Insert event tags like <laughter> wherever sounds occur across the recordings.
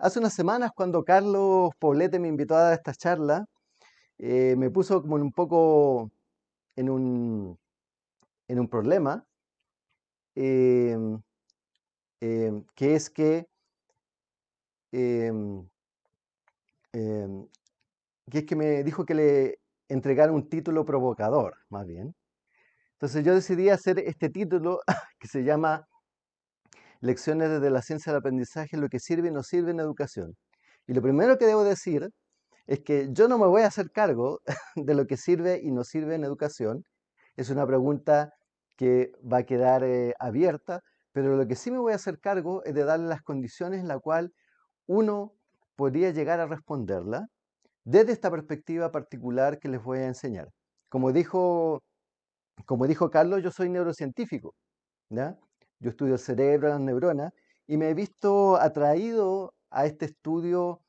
hace unas semanas cuando Carlos Poblete me invitó a esta charla, eh, me puso como un poco en un, en un problema, em, em, que es que, em, que es que me dijo que le entregara un título provocador, más bien. Entonces yo decidí hacer este título <laughs> que se llama Lecciones desde la ciencia del aprendizaje, lo que sirve y no sirve en educación. Y lo primero que debo decir es que yo no me voy a hacer cargo <laughs> de lo que sirve y no sirve en educación. Es una pregunta que va a quedar eh, abierta, pero lo que sí me voy a hacer cargo es de darle las condiciones en las cuales uno podría llegar a responderla desde esta perspectiva particular que les voy a enseñar. Como dijo, como dijo Carlos, yo soy neurocientífico. ¿ya? Yo estudio el cerebro, las neuronas, y me he visto atraído a este estudio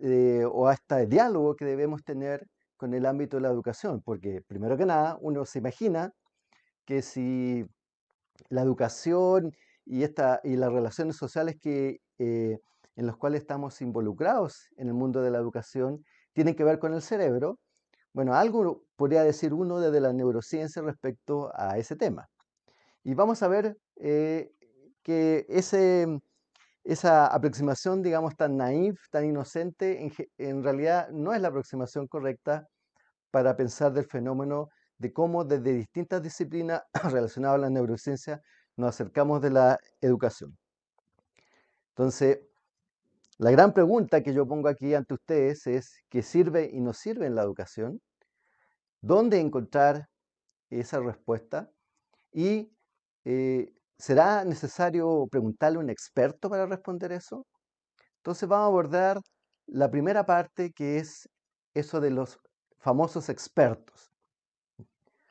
eh, o a este diálogo que debemos tener con el ámbito de la educación, porque primero que nada uno se imagina que si la educación y, esta, y las relaciones sociales que, eh, en las cuales estamos involucrados en el mundo de la educación tienen que ver con el cerebro, bueno, algo podría decir uno desde la neurociencia respecto a ese tema. Y vamos a ver eh, que ese, esa aproximación, digamos, tan naif, tan inocente, en, en, realidad no es la aproximación correcta para pensar del fenómeno de cómo desde distintas disciplinas <clears throat> relacionadas a la neurociencia nos acercamos de la educación. Entonces, la gran pregunta que yo pongo aquí ante ustedes es, ¿qué sirve y no sirve en la educación? ¿Dónde encontrar esa respuesta? Y eh, ¿será necesario preguntarle a un experto para responder eso? Entonces vamos a abordar la primera parte que es eso de los famosos expertos.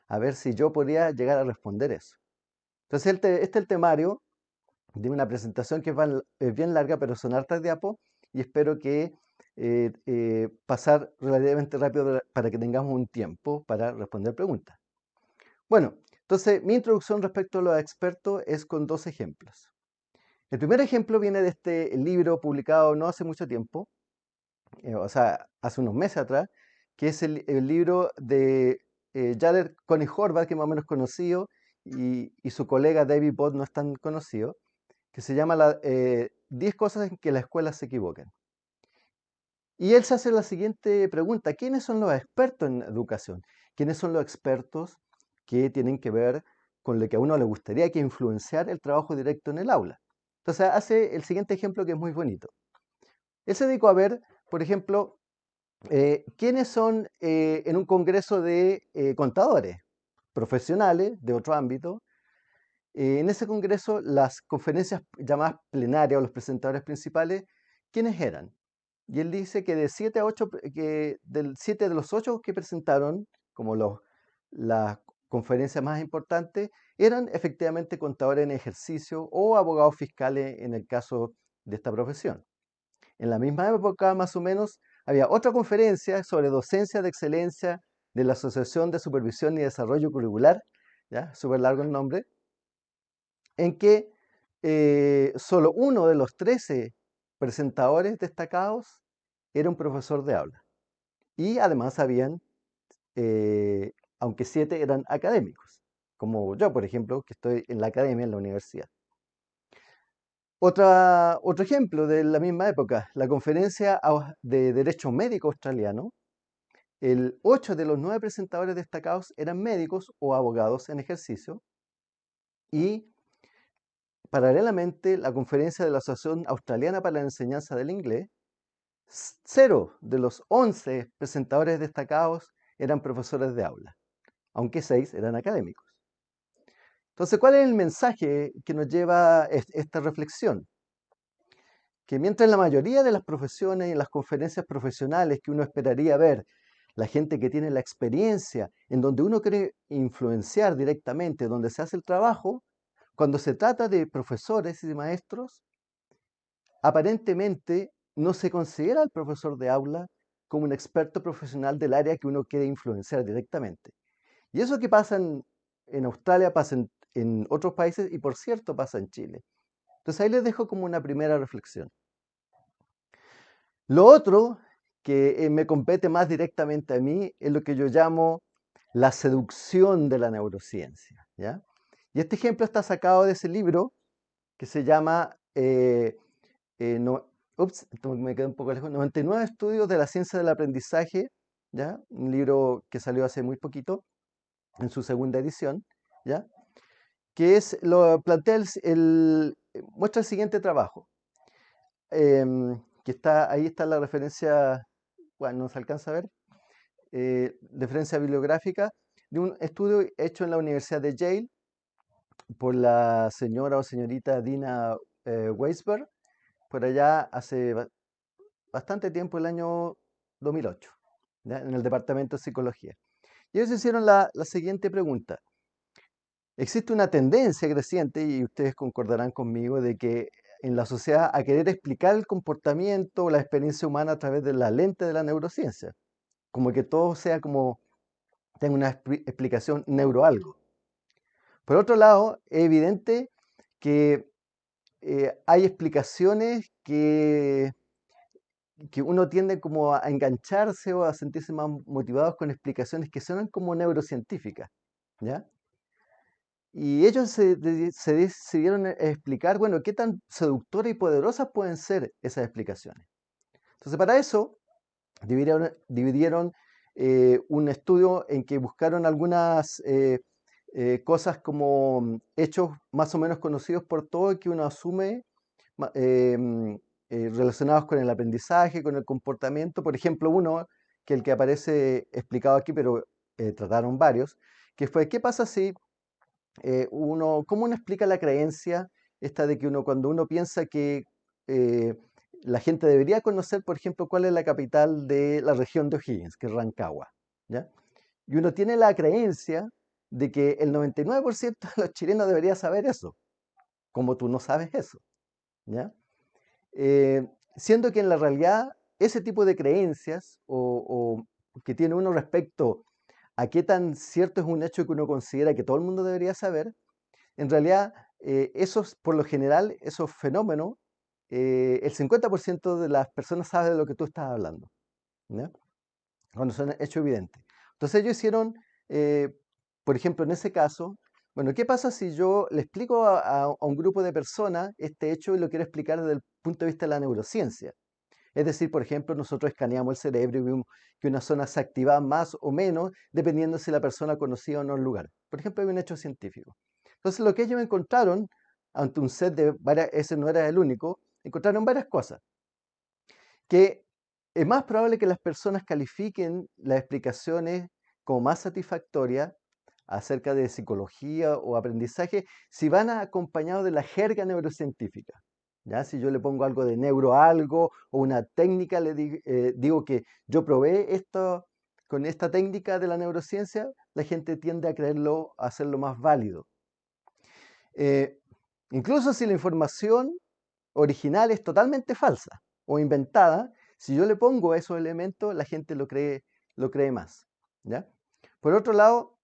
A ver si yo podría llegar a responder eso. Entonces este, es el temario de una presentación que es bien larga, pero son hartas diapos y espero que eh, eh, pasar relativamente rápido para que tengamos un tiempo para responder preguntas. Bueno, entonces, mi introducción respecto a los expertos es con dos ejemplos. El primer ejemplo viene de este libro publicado no hace mucho tiempo, eh, o sea, hace unos meses atrás, que es el, libro de eh, Jared Coney Horvath, que más o menos conocido, y, su colega David Bott no es tan conocido, que se llama la, 10 eh, cosas en que la escuela se equivocan. Y él se hace la siguiente pregunta, ¿quiénes son los expertos en educación? ¿Quiénes son los expertos que tienen que ver con lo que a uno le gustaría que influenciar el trabajo directo en el aula. Entonces hace el siguiente ejemplo que es muy bonito. Él se dedicó a ver, por ejemplo, eh, quiénes son eh, en un congreso de eh, contadores profesionales de otro ámbito. en ese congreso, las conferencias llamadas plenarias o los presentadores principales, ¿quiénes eran? Y él dice que de 7 a 8, que del 7 de los 8 que presentaron, como los, las conferencias más importantes eran efectivamente contadores en ejercicio o abogados fiscales en el caso de esta profesión. En la misma época, más o menos, había otra conferencia sobre docencia de excelencia de la Asociación de Supervisión y Desarrollo Curricular, ya, súper largo el nombre, en que eh, solo uno de los 13 presentadores destacados era un profesor de aula. Y además habían eh, aunque siete eran académicos, como yo, por ejemplo, que estoy en la academia, en la universidad. Otra, otro ejemplo de la misma época, la conferencia de Derecho Médico Australiano, el ocho de los nueve presentadores destacados eran médicos o abogados en ejercicio. Y paralelamente la conferencia de la Asociación Australiana para la Enseñanza del Inglés, cero de los once presentadores destacados eran profesores de aula aunque seis eran académicos. Entonces, ¿cuál es el mensaje que nos lleva esta reflexión? Que mientras la mayoría de las profesiones y las conferencias profesionales que uno esperaría ver, la gente que tiene la experiencia, en donde uno quiere influenciar directamente, donde se hace el trabajo, cuando se trata de profesores y de maestros, aparentemente no se considera al profesor de aula como un experto profesional del área que uno quiere influenciar directamente. Y eso que pasa en, Australia pasa en, otros países y por cierto pasa en Chile. Entonces ahí les dejo como una primera reflexión. Lo otro que eh, me compete más directamente a mí es lo que yo llamo la seducción de la neurociencia. ¿ya? Y este ejemplo está sacado de ese libro que se llama eh, eh, ups, me quedé un poco lejos, 99 estudios de la ciencia del aprendizaje, ¿ya? un libro que salió hace muy poquito, en su segunda edición, ¿ya? que es, lo plantea el, muestra el siguiente trabajo, em, que está, ahí está la referencia, bueno, no se alcanza a ver, eh, referencia bibliográfica de un estudio hecho en la Universidad de Yale por la señora o señorita Dina eh, Weisberg, por allá hace bastante tiempo, el año 2008, en el Departamento de Psicología. Y ellos hicieron la, siguiente pregunta. Existe una tendencia creciente, y ustedes concordarán conmigo, de que en la sociedad a querer explicar el comportamiento o la experiencia humana a través de la lente de la neurociencia. Como que todo sea como, tenga una explicación neuroalgo. Por otro lado, es evidente que eh, hay explicaciones que, que uno tiende como a engancharse o a sentirse más motivados con explicaciones que suenan como neurocientíficas, ¿ya? Y ellos se, decidieron e, explicar, bueno, qué tan seductoras y poderosas pueden ser esas explicaciones. Entonces, para eso, dividieron, eh, un estudio en que buscaron algunas eh, eh, cosas como hechos más o menos conocidos por todo que uno asume em, relacionados con el aprendizaje, con el comportamiento. Por ejemplo, uno, que el que aparece explicado aquí, pero trataron varios, que fue, ¿qué pasa si eh, uno, ¿cómo uno explica la creencia esta de que uno cuando uno piensa que eh, la gente debería conocer, por ejemplo, cuál es la capital de la región de O'Higgins, que es Rancagua, ¿ya? Y uno tiene la creencia de que el 99% de los chilenos debería saber eso, como tú no sabes eso, ¿ya? Eh, siendo que en la realidad ese tipo de creencias o, que tiene uno respecto a qué tan cierto es un hecho que uno considera que todo el mundo debería saber, en realidad, eh, esos, por lo general, esos fenómenos, eh, el 50% de las personas sabe de lo que tú estás hablando, cuando son hechos evidentes. Entonces ellos hicieron, eh, por ejemplo, en ese caso, bueno, ¿qué pasa si yo le explico a, un grupo de personas este hecho y lo quiero explicar desde el punto de vista de la neurociencia? Es decir, por ejemplo, nosotros escaneamos el cerebro y vimos que una zona se activaba más o menos dependiendo si la persona conocía o no el lugar. Por ejemplo, hay un hecho científico. Entonces, lo que ellos encontraron ante un set de varias, ese no era el único, encontraron varias cosas. Que es más probable que las personas califiquen las explicaciones como más satisfactorias acerca de psicología o aprendizaje si van acompañados de la jerga neurocientífica. ¿ya? Si yo le pongo algo de neuro algo o una técnica, le eh, digo que yo probé esto con esta técnica de la neurociencia, la gente tiende a creerlo, a hacerlo más válido. Eh, incluso si la información original es totalmente falsa o inventada, si yo le pongo esos elementos, la gente lo cree, lo cree más. ¿ya? Por otro lado,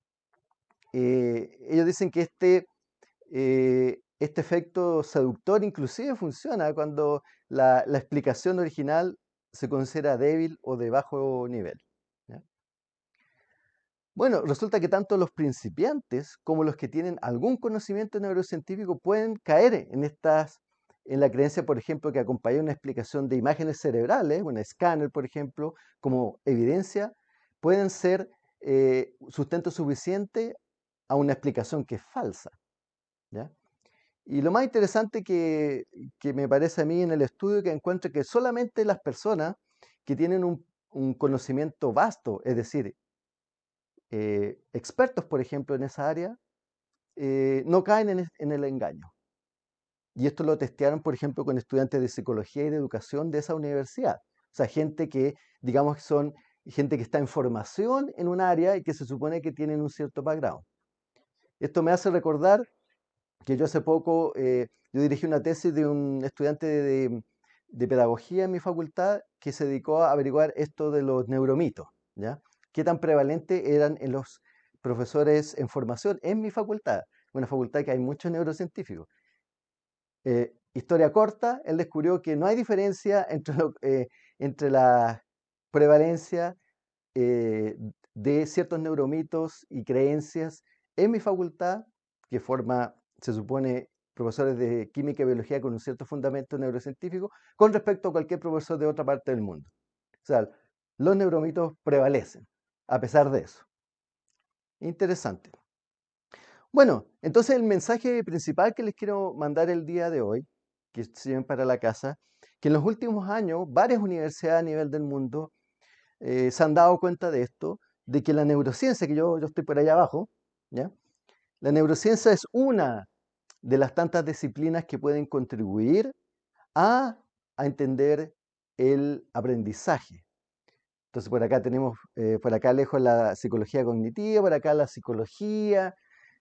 eh, ellos dicen que este, este efecto seductor inclusive funciona cuando la, explicación original se considera débil o de bajo nivel. Bueno, resulta que tanto los principiantes como los que tienen algún conocimiento neurocientífico pueden caer en estas, en la creencia, por ejemplo, que acompaña una explicación de imágenes cerebrales, un escáner, por ejemplo, como evidencia, pueden ser eh, sustento suficiente a una explicación que es falsa. ¿ya? Y lo más interesante que, me parece a mí en el estudio que encuentro que solamente las personas que tienen un, conocimiento vasto, es decir, eh, expertos, por ejemplo, en esa área, eh, no caen en, en, el engaño. Y esto lo testearon, por ejemplo, con estudiantes de psicología y de educación de esa universidad. O sea, gente que, digamos, son gente que está en formación en un área y que se supone que tienen un cierto background. Esto me hace recordar que yo hace poco, eh, yo dirigí una tesis de un estudiante de, pedagogía en mi facultad que se dedicó a averiguar esto de los neuromitos, ¿ya? ¿Qué tan prevalente eran en los profesores en formación en mi facultad? Una facultad que hay muchos neurocientíficos. Eh, historia corta, él descubrió que no hay diferencia entre, eh, entre la prevalencia de ciertos neuromitos y creencias en mi facultad, que forma, se supone, profesores de química y biología con un cierto fundamento neurocientífico, con respecto a cualquier profesor de otra parte del mundo. O sea, los neuromitos prevalecen, a pesar de eso. Interesante. Bueno, entonces el mensaje principal que les quiero mandar el día de hoy, que se para la casa, que en los últimos años varias universidades a nivel del mundo eh, se han dado cuenta de esto, de que la neurociencia, que yo, yo estoy por allá abajo, ¿ya? la neurociencia es una de las tantas disciplinas que pueden contribuir a, a entender el aprendizaje. Entonces por acá tenemos, eh, por acá lejos la psicología cognitiva, por acá la psicología,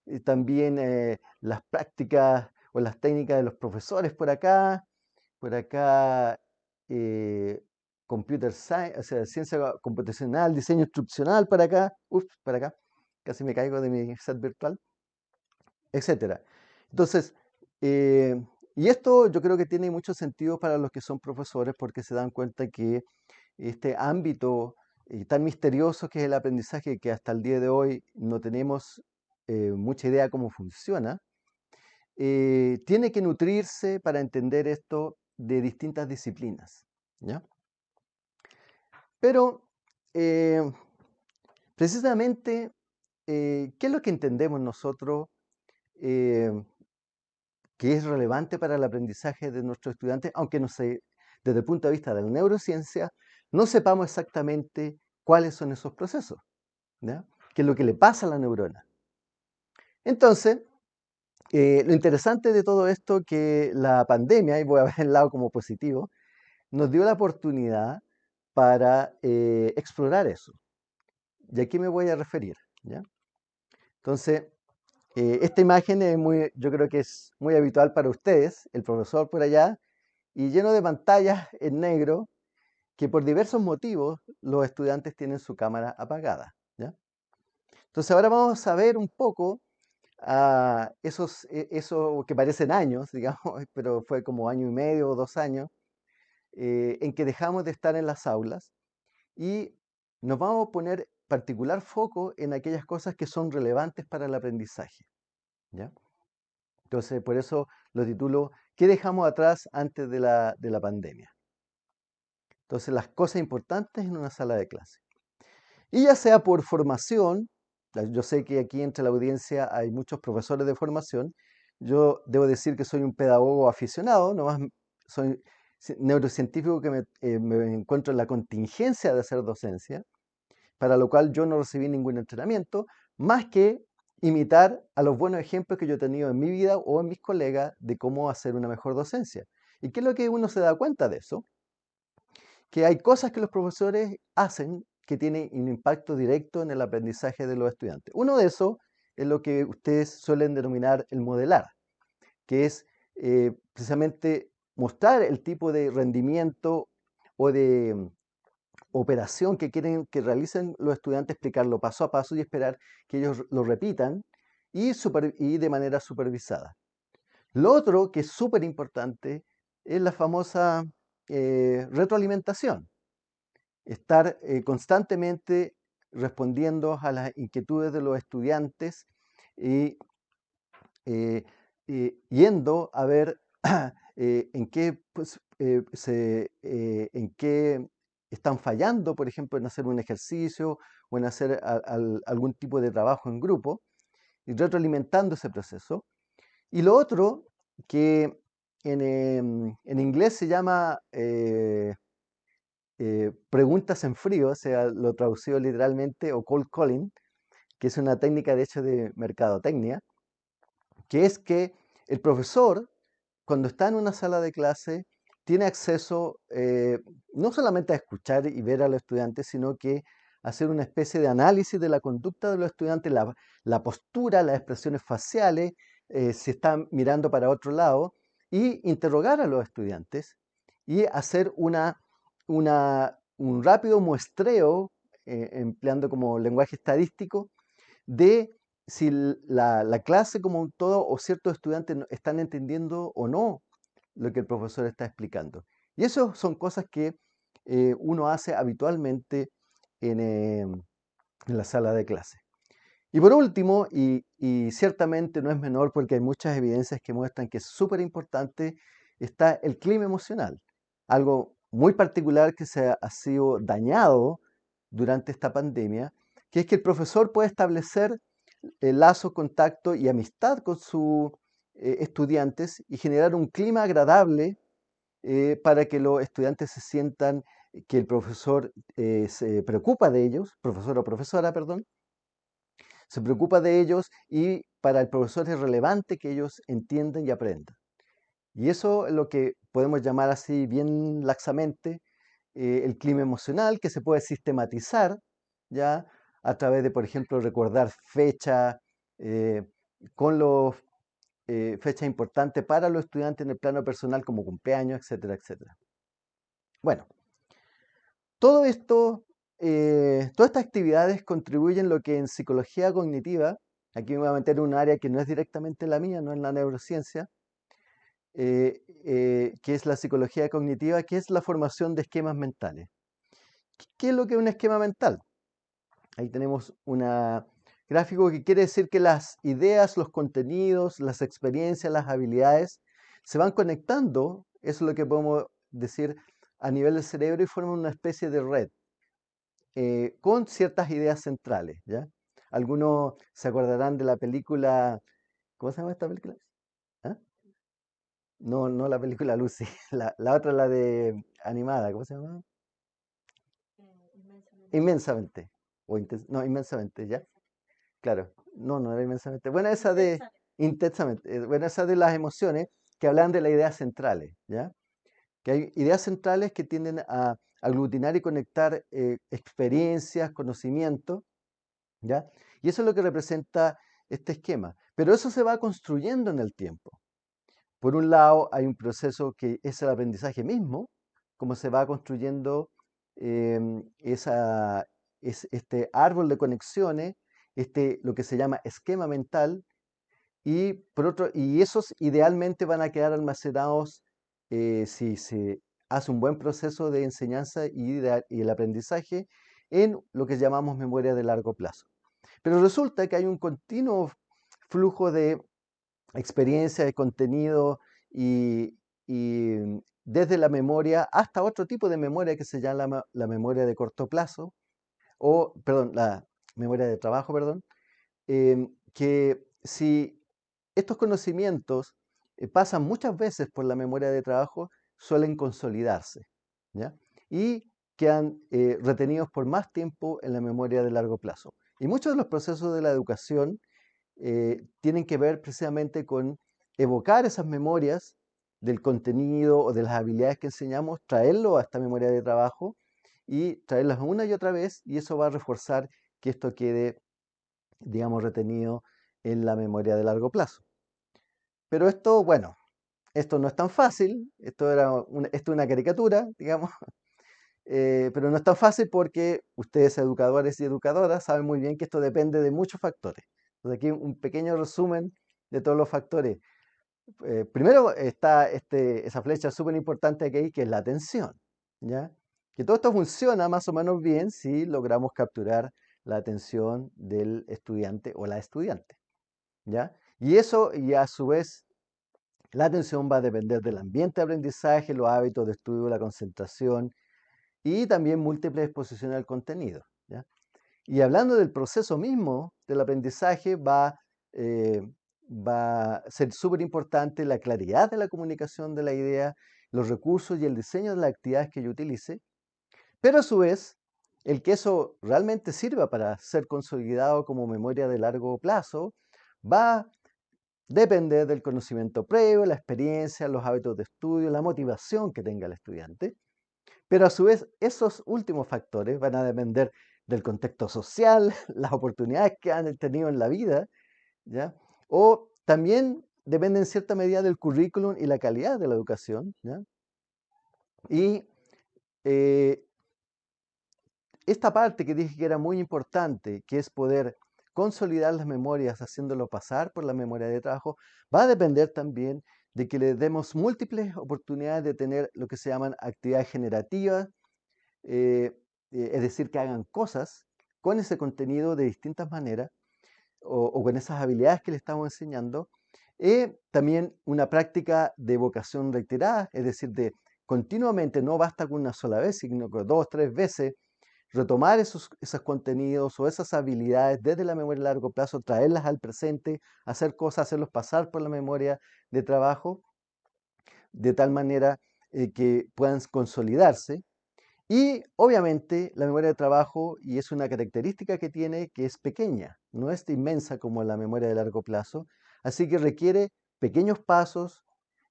y también eh, las prácticas o las técnicas de los profesores por acá, por acá eh, computer science, o sea, ciencia computacional, diseño instruccional para acá, uff, para acá, casi me caigo de mi set virtual, etcétera. Entonces, y esto yo creo que tiene mucho sentido para los que son profesores porque se dan cuenta que este ámbito eh, tan misterioso que es el aprendizaje, que hasta el día de hoy no tenemos eh, mucha idea cómo funciona, eh, tiene que nutrirse para entender esto de distintas disciplinas. ¿ya? Pero, precisamente, ¿qué es lo que entendemos nosotros que es relevante para el aprendizaje de nuestros estudiantes, aunque desde el punto de vista de la neurociencia, no sepamos exactamente cuáles son esos procesos, qué es lo que le pasa a la neurona. Entonces, eh, lo interesante de todo esto que la pandemia, y voy a <laughs> ver el lado como positivo, nos dio la oportunidad para eh, explorar eso. ¿Y a qué me voy a referir? ¿ya? Entonces, eh, esta imagen es muy, yo creo que es muy habitual para ustedes, el profesor por allá, y lleno de pantallas en negro, que por diversos motivos los estudiantes tienen su cámara apagada. ¿ya? Entonces ahora vamos a ver un poco a esos, e, eso que parecen años, <laughs> digamos, pero fue como año y medio o dos años, eh, en que dejamos de estar en las aulas y nos vamos a poner particular foco en aquellas cosas que son relevantes para el aprendizaje. ¿ya? Entonces, por eso lo titulo ¿Qué dejamos atrás antes de la, de la pandemia? Entonces, las cosas importantes en una sala de clase. Y ya sea por formación, yo sé que aquí entre la audiencia hay muchos profesores de formación, yo debo decir que soy un pedagogo aficionado, nomás soy neurocientífico que me, eh, me encuentro en la contingencia de hacer docencia, para lo cual yo no recibí ningún entrenamiento, más que imitar a los buenos ejemplos que yo he tenido en mi vida o en mis colegas de cómo hacer una mejor docencia. ¿Y qué es lo que uno se da cuenta de eso? que hay cosas que los profesores hacen que tienen un impacto directo en el aprendizaje de los estudiantes. Uno de esos es lo que ustedes suelen denominar el modelar, que es eh, precisamente mostrar el tipo de rendimiento o de operación que quieren que realicen los estudiantes, explicarlo paso a paso y esperar que ellos lo repitan y, de manera supervisada. Lo otro que es súper importante es la famosa eh, retroalimentación, estar eh, constantemente respondiendo a las inquietudes de los estudiantes y eh, yendo a ver <clears throat> en, qué, pues, en qué están fallando, por ejemplo, en hacer un ejercicio o en hacer algún tipo de trabajo en grupo, y retroalimentando ese proceso. Y lo otro que Em, en, inglés se llama eh, eh, preguntas en frío, o sea, lo traducido literalmente, o cold calling, que es una técnica de hecho de mercadotecnia, que es que el profesor, cuando está en una sala de clase, tiene acceso eh, no solamente a escuchar y ver a los estudiantes, sino que hacer una especie de análisis de la conducta de los estudiantes, la, la postura, las expresiones faciales, si están mirando para otro lado, y interrogar a los estudiantes y hacer una, un rápido muestreo, eh, empleando como lenguaje estadístico, de si la, clase como un todo o ciertos estudiantes están entendiendo o no lo que el profesor está explicando. Y eso son cosas que eh, uno hace habitualmente en, en la sala de clase. Y por último, y, ciertamente no es menor porque hay muchas evidencias que muestran que es súper importante, está el clima emocional, algo muy particular que se ha, sido dañado durante esta pandemia, que es que el profesor puede establecer el lazo, contacto y amistad con sus eh, estudiantes y generar un clima agradable eh, para que los estudiantes se sientan que el profesor eh, se preocupa de ellos, profesor o profesora, perdón, se preocupa de ellos y para el profesor es relevante que ellos entiendan y aprendan. Y eso es lo que podemos llamar así bien laxamente eh, el clima emocional, que se puede sistematizar ya a través de, por ejemplo, recordar fecha eh, con los eh, fechas importantes para los estudiantes en el plano personal como cumpleaños, etcétera, etcétera. Bueno, todo esto eh, todas estas actividades contribuyen lo que en psicología cognitiva, aquí me voy a meter en un área que no es directamente la mía, no es la neurociencia, eh, eh, que es la psicología cognitiva, que es la formación de esquemas mentales. ¿Qué es lo que es un esquema mental? Ahí tenemos un gráfico que quiere decir que las ideas, los contenidos, las experiencias, las habilidades se van conectando, eso es lo que podemos decir a nivel del cerebro y forman una especie de red. Eh, con ciertas ideas centrales. ¿ya? Algunos se acordarán de la película, ¿cómo se llama esta película? ¿Ah? No, no la película Lucy, <laughs> la, la, otra, la de animada, ¿cómo se llama? inmensamente. O no, inmensamente, ¿ya? Claro, no, no era inmensamente. Bueno, esa de intensamente, eh, bueno, esa de las emociones que hablan de las ideas centrales, ¿ya? Que hay ideas centrales que tienden a aglutinar y conectar eh, experiencias, conocimientos, ¿ya? Y eso es lo que representa este esquema. Pero eso se va construyendo en el tiempo. Por un lado, hay un proceso que es el aprendizaje mismo, como se va construyendo em, esa, es, este árbol de conexiones, este, lo que se llama esquema mental, y, por otro, y esos idealmente van a quedar almacenados eh, si se hace un buen proceso de enseñanza y, el aprendizaje en lo que llamamos memoria de largo plazo. Pero resulta que hay un continuo flujo de experiencia, de contenido y, desde la memoria hasta otro tipo de memoria que se llama la memoria de corto plazo, o, perdón, la memoria de trabajo, perdón, em, que si estos conocimientos eh, pasan muchas veces por la memoria de trabajo, suelen consolidarse ¿ya? y quedan eh, retenidos por más tiempo en la memoria de largo plazo. Y muchos de los procesos de la educación eh, tienen que ver precisamente con evocar esas memorias del contenido o de las habilidades que enseñamos, traerlo a esta memoria de trabajo y traerlas una y otra vez y eso va a reforzar que esto quede, digamos, retenido en la memoria de largo plazo. Pero esto, bueno, esto no es tan fácil, esto, era esto es una caricatura, <laughs> digamos, eh, pero no es tan fácil porque ustedes educadores y educadoras saben muy bien que esto depende de muchos factores. Entonces aquí un pequeño resumen de todos los factores. Eh, primero está este, esa flecha súper importante que hay, que es la atención. ¿ya? Que todo esto funciona más o menos bien si logramos capturar la atención del estudiante o la estudiante. ¿ya? Y eso, y a su vez, la atención va a depender del ambiente de aprendizaje, los hábitos de estudio, la concentración y también múltiples exposiciones al contenido. Y hablando del proceso mismo del aprendizaje, va, eh, va a ser súper importante la claridad de la comunicación de la idea, los recursos y el diseño de las actividades que yo utilice, pero a su vez, el que eso realmente sirva para ser consolidado como memoria de largo plazo, va depende del conocimiento previo, la experiencia, los hábitos de estudio, la motivación que tenga el estudiante. Pero a su vez, esos últimos factores van a depender del contexto social, <laughs> las oportunidades que han tenido en la vida, ¿ya? O también depende en cierta medida del currículum y la calidad de la educación, ¿ya? Y eh, esta parte que dije que era muy importante, que es poder consolidar las memorias haciéndolo pasar por la memoria de trabajo, va a depender también de que le demos múltiples oportunidades de tener lo que se llaman actividades generativas, eh, eh, es decir, que hagan cosas con ese contenido de distintas maneras o, con esas habilidades que le estamos enseñando. Y también una práctica de vocación reiterada, es decir, de continuamente, no basta con una sola vez, sino que dos, tres veces, retomar esos, contenidos o esas habilidades desde la memoria a largo plazo, traerlas al presente, hacer cosas, hacerlos pasar por la memoria de trabajo, de tal manera eh, que puedan consolidarse. Y obviamente la memoria de trabajo, y es una característica que tiene, que es pequeña, no es inmensa como la memoria de largo plazo, así que requiere pequeños pasos,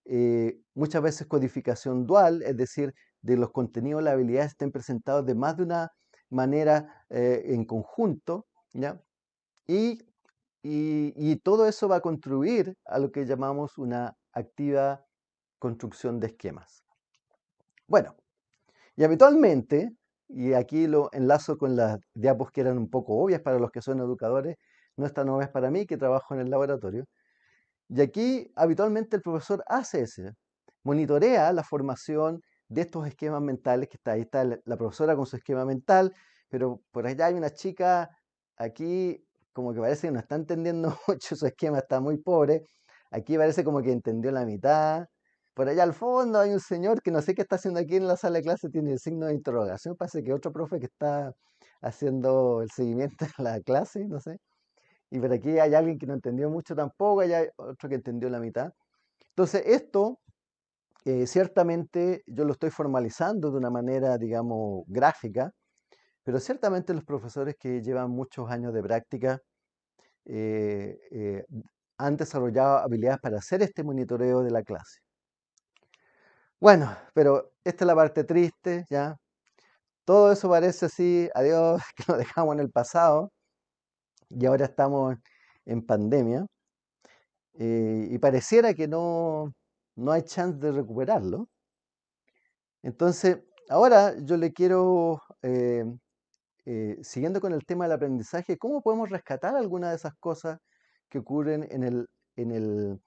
eh, muchas veces codificación dual, es decir, de los contenidos, las habilidades estén presentados de más de una manera eh, en conjunto, ¿ya? Y, y, todo eso va a contribuir a lo que llamamos una activa construcción de esquemas. Bueno, y habitualmente, y aquí lo enlazo con las diapos que eran un poco obvias para los que son educadores, no están obvias para mí que trabajo en el laboratorio, y aquí habitualmente el profesor hace eso, monitorea la formación de estos esquemas mentales, que está ahí está la profesora con su esquema mental, pero por allá hay una chica aquí como que parece que no está entendiendo <laughs> mucho, su esquema está muy pobre, aquí parece como que entendió la mitad, por allá al fondo hay un señor que no sé qué está haciendo aquí en la sala de clase, tiene el signo de interrogación, parece que otro profe que está haciendo el seguimiento de la clase, no sé. Y por aquí hay alguien que no entendió mucho tampoco, hay otro que entendió la mitad. Entonces, esto eh, ciertamente yo lo estoy formalizando de una manera, digamos, gráfica, pero ciertamente los profesores que llevan muchos años de práctica eh, eh, han desarrollado habilidades para hacer este monitoreo de la clase. Bueno, pero esta es la parte triste, ¿ya? Todo eso parece así, adiós, <laughs> que lo dejamos en el pasado y ahora estamos en pandemia y pareciera que no, no hay chance de recuperarlo. Entonces, ahora yo le quiero, eh, eh, siguiendo con el tema del aprendizaje, ¿cómo podemos rescatar algunas de esas cosas que ocurren en el, en el,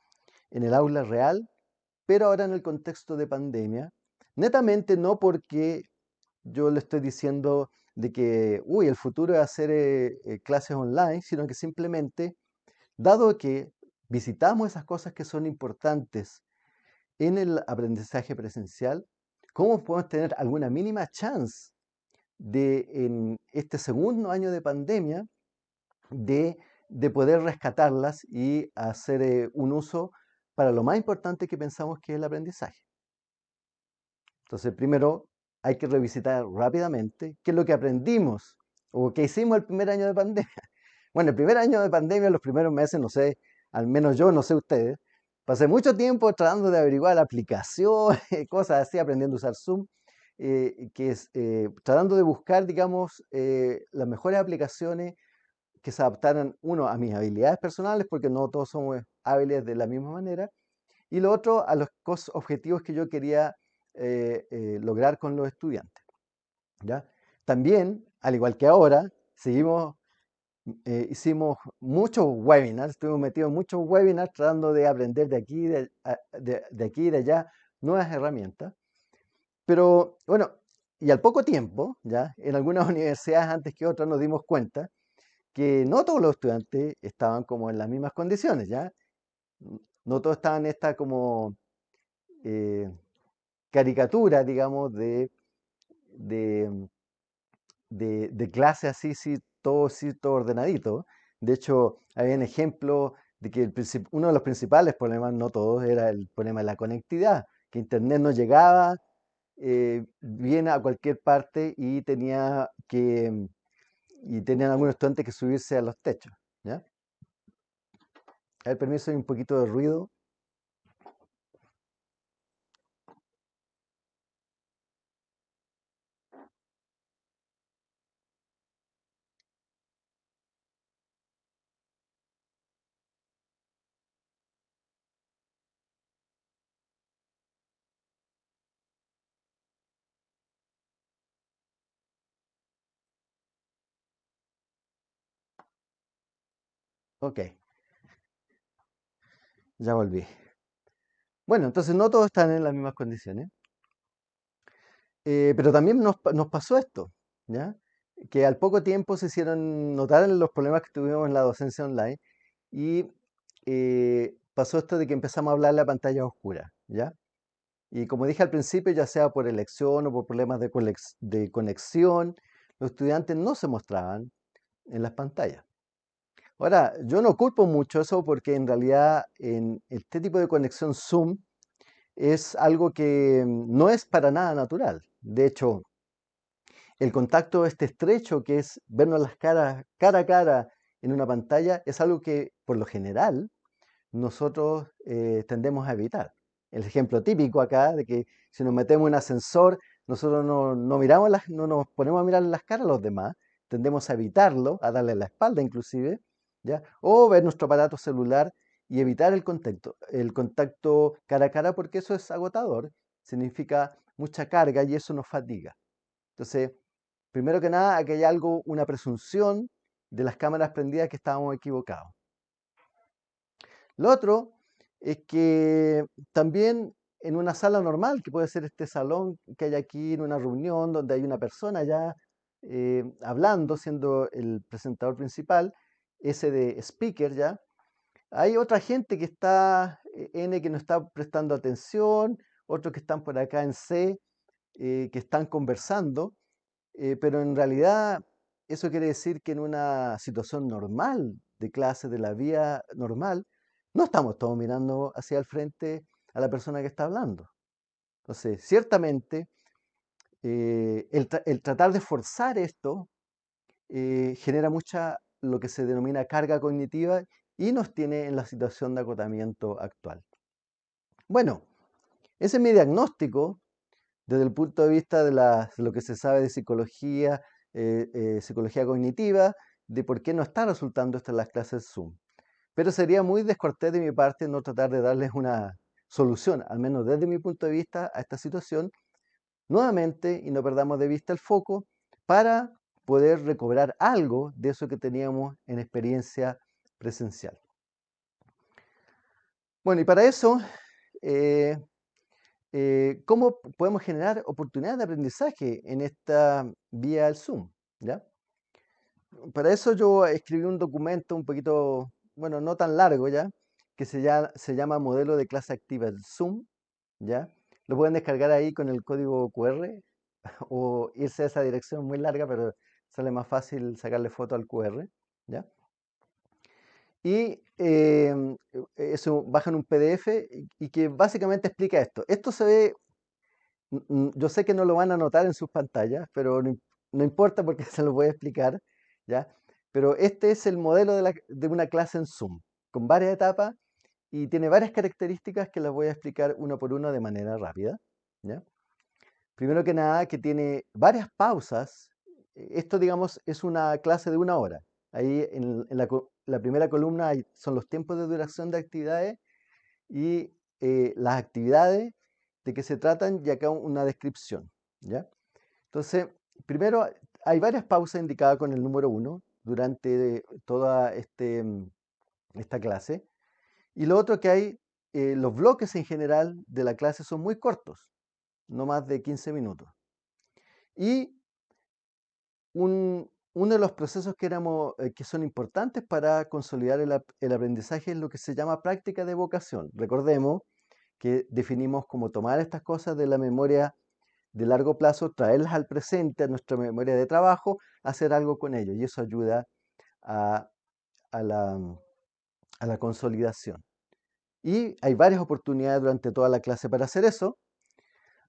en el aula real, pero ahora en el contexto de pandemia? Netamente no porque yo le estoy diciendo de que, uy, el futuro es hacer eh, clases online, sino que simplemente, dado que visitamos esas cosas que son importantes en el aprendizaje presencial, ¿cómo podemos tener alguna mínima chance de, en este segundo año de pandemia, de, poder rescatarlas y hacer eh, un uso para lo más importante que pensamos que es el aprendizaje? Entonces, primero hay que revisitar rápidamente qué es lo que aprendimos o qué hicimos el primer año de pandemia. <laughs> Bueno, el primer año de pandemia, los primeros meses, no sé, al menos yo, no sé ustedes, Pasé mucho tiempo tratando de averiguar aplicaciones, <laughs> cosas así, aprendiendo a usar Zoom, eh, que es, eh, tratando de buscar, digamos, eh, las mejores aplicaciones que se adaptaran, uno, a mis habilidades personales, porque no todos somos hábiles de la misma manera, y lo otro, a los objetivos que yo quería lograr con los estudiantes. ¿ya? También, al igual que ahora, seguimos eh, hicimos muchos webinars, estuvimos metidos en muchos webinars tratando de aprender de aquí, de, de, aquí y de allá nuevas herramientas. Pero bueno, y al poco tiempo, ya en algunas <laughs> universidades antes que otras nos dimos cuenta que no todos los estudiantes estaban como en las mismas condiciones, ya. No todos estaban en esta como eh, caricatura, digamos, de, de, de, clase así, sí, todo, sí, todo ordenadito. De hecho, hay un ejemplo de que uno de los principales problemas, no todos, era el problema de la conectividad, que Internet no llegaba eh, bien a cualquier parte y tenía que y tenían algunos estudiantes que subirse a los techos. ¿ya? A permiso, hay un poquito de ruido. Ok. Ya volví. Bueno, entonces no todos están en las mismas condiciones. Eh, pero también nos, pasó esto, ¿ya? que al poco tiempo se hicieron notar los problemas que tuvimos en la docencia online y eh, pasó esto de que empezamos a hablar la pantalla oscura, ¿ya? Y como dije al principio, ya sea por elección o por problemas de conexión, los estudiantes no se mostraban en las pantallas. Ahora, yo no culpo mucho eso porque en realidad en este tipo de conexión Zoom es algo que no es para nada natural. De hecho, el contacto este estrecho que es vernos las caras cara a cara en una pantalla es algo que por lo general nosotros eh, tendemos a evitar. El ejemplo típico acá de que si nos metemos en un ascensor, nosotros no, miramos las, no nos ponemos a mirar las caras a los demás, tendemos a evitarlo, a darle la espalda inclusive, o ver nuestro aparato celular y evitar el contacto, el contacto cara a cara porque eso es agotador, significa mucha carga y eso nos fatiga. Entonces, primero que nada, aquí hay algo, una presunción de las cámaras prendidas que estábamos equivocados. Lo otro es que también en una sala normal, que puede ser este salón que hay aquí en una reunión donde hay una persona ya eh, hablando, siendo el presentador principal, ese de speaker ya, hay otra gente que está, eh, N, que no está prestando atención, otros que están por acá en C, eh, que están conversando, pero en realidad eso quiere decir que en una situación normal de clase, de la vía normal, no estamos todos mirando hacia el frente a la persona que está hablando. Entonces, ciertamente, eh, el, tratar de forzar esto eh, genera mucha lo que se denomina carga cognitiva y nos tiene en la situación de agotamiento actual. Bueno, ese es mi diagnóstico desde el punto de vista de, lo que se sabe de psicología, eh, psicología cognitiva, de por qué no está resultando esto en las clases Zoom. Pero sería muy descortés de mi parte no tratar de darles una solución, al menos desde mi punto de vista, a esta situación, nuevamente, y no perdamos de vista el foco, para poder recobrar algo de eso que teníamos en experiencia presencial. Bueno, y para eso, eh, eh, ¿cómo podemos generar oportunidades de aprendizaje en esta vía del Zoom? ¿ya? Para eso yo escribí un documento un poquito bueno, no tan largo ya, que se llama, se llama modelo de clase activa, el Zoom, ¿ya? Lo pueden descargar ahí con el código QR <laughs> o irse a esa dirección muy larga, pero sale más fácil sacarle foto al QR, ¿ya? Y em, eso bajan un PDF y, que básicamente explica esto. Esto se ve, yo sé que no lo van a notar en sus pantallas, pero no, importa porque <laughs> se lo voy a explicar, ¿ya? Pero este es el modelo de, una clase en Zoom, con varias etapas y tiene varias características que las voy a explicar uno por uno de manera rápida. Primero que nada, que tiene varias pausas. Esto, digamos, es una clase de una hora. Ahí en, la, primera columna son los tiempos de duración de actividades y eh, las actividades de que se tratan y acá una descripción. ¿ya? Entonces, primero hay varias pausas indicadas con el número uno durante toda este, esta clase. Y lo otro que hay, eh, los bloques en general de la clase son muy cortos, no más de 15 minutos. Y uno de los procesos que, éramos, eh, que son importantes para consolidar el, aprendizaje es lo que se llama práctica de vocación. Recordemos que definimos como tomar estas cosas de la memoria de largo plazo, traerlas al presente, a nuestra memoria de trabajo, hacer algo con ello. Y eso ayuda a, la, a la consolidación. Y hay varias oportunidades durante toda la clase para hacer eso.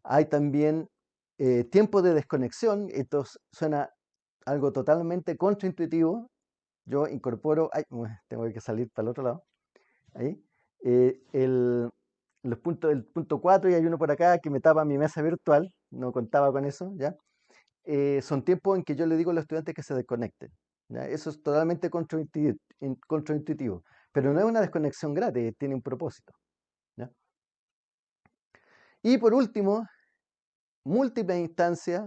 Hay también eh, tiempo de desconexión. Esto suena algo totalmente contraintuitivo. Yo incorporo, ay, tengo que salir para el otro lado. Ahí. Eh, el, los puntos, el punto 4 y hay uno por acá que me tapa mi mesa virtual, no contaba con eso, ¿ya? Eh, son tiempos en que yo le digo a los estudiantes que se desconecten. Eso es totalmente contraintuitivo, pero no es una desconexión gratis, tiene un propósito. Y por último, múltiples instancias,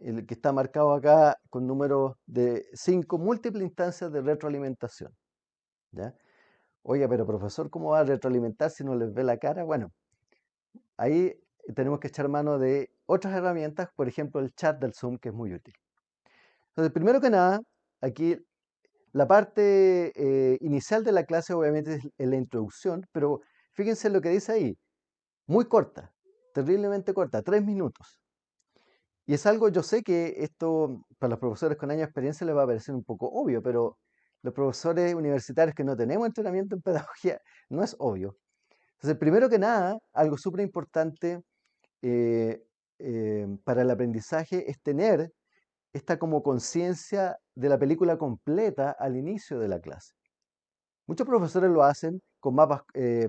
el que está marcado acá con número de 5, múltiples instancias de retroalimentación. ¿ya? Oiga, pero profesor, ¿cómo va a retroalimentar si no les ve la cara? Bueno, ahí tenemos que echar mano de otras herramientas, por ejemplo el chat del Zoom, que es muy útil. Entonces, primero que nada, aquí la parte eh, inicial de la clase obviamente es la introducción, pero fíjense lo que dice ahí, muy corta, terriblemente corta, tres minutos. Y es algo, yo sé que esto para los profesores con años de experiencia les va a parecer un poco obvio, pero los profesores universitarios que no tenemos entrenamiento en <laughs> pedagogía no es obvio. Entonces, primero que nada, algo súper importante eh, eh, para el aprendizaje es tener esta como conciencia de la película completa al inicio de la clase. Muchos profesores lo hacen con mapas, eh,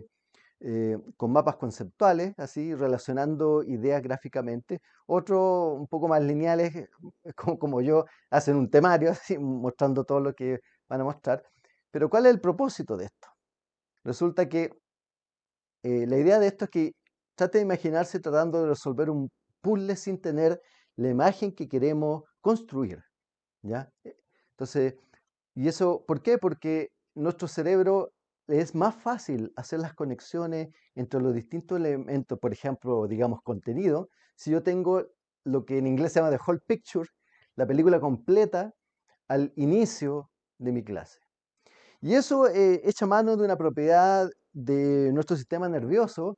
con mapas conceptuales, así, relacionando ideas gráficamente. Otros, un poco más lineales, <laughs> como, como yo, hacen un temario, <laughs> así, mostrando todo lo que van a mostrar. Pero ¿cuál es el propósito de esto? Resulta que eh, la idea de esto es que trate de imaginarse tratando de resolver un puzzle sin tener la imagen que queremos construir. ¿ya? Eh, entonces, ¿y eso por qué? Porque nuestro cerebro es más fácil hacer las conexiones entre los distintos elementos, por ejemplo, digamos, contenido, si yo tengo lo que en inglés se llama the whole picture, la película completa al inicio de mi clase. Y eso eh, echa mano de una propiedad de nuestro sistema nervioso,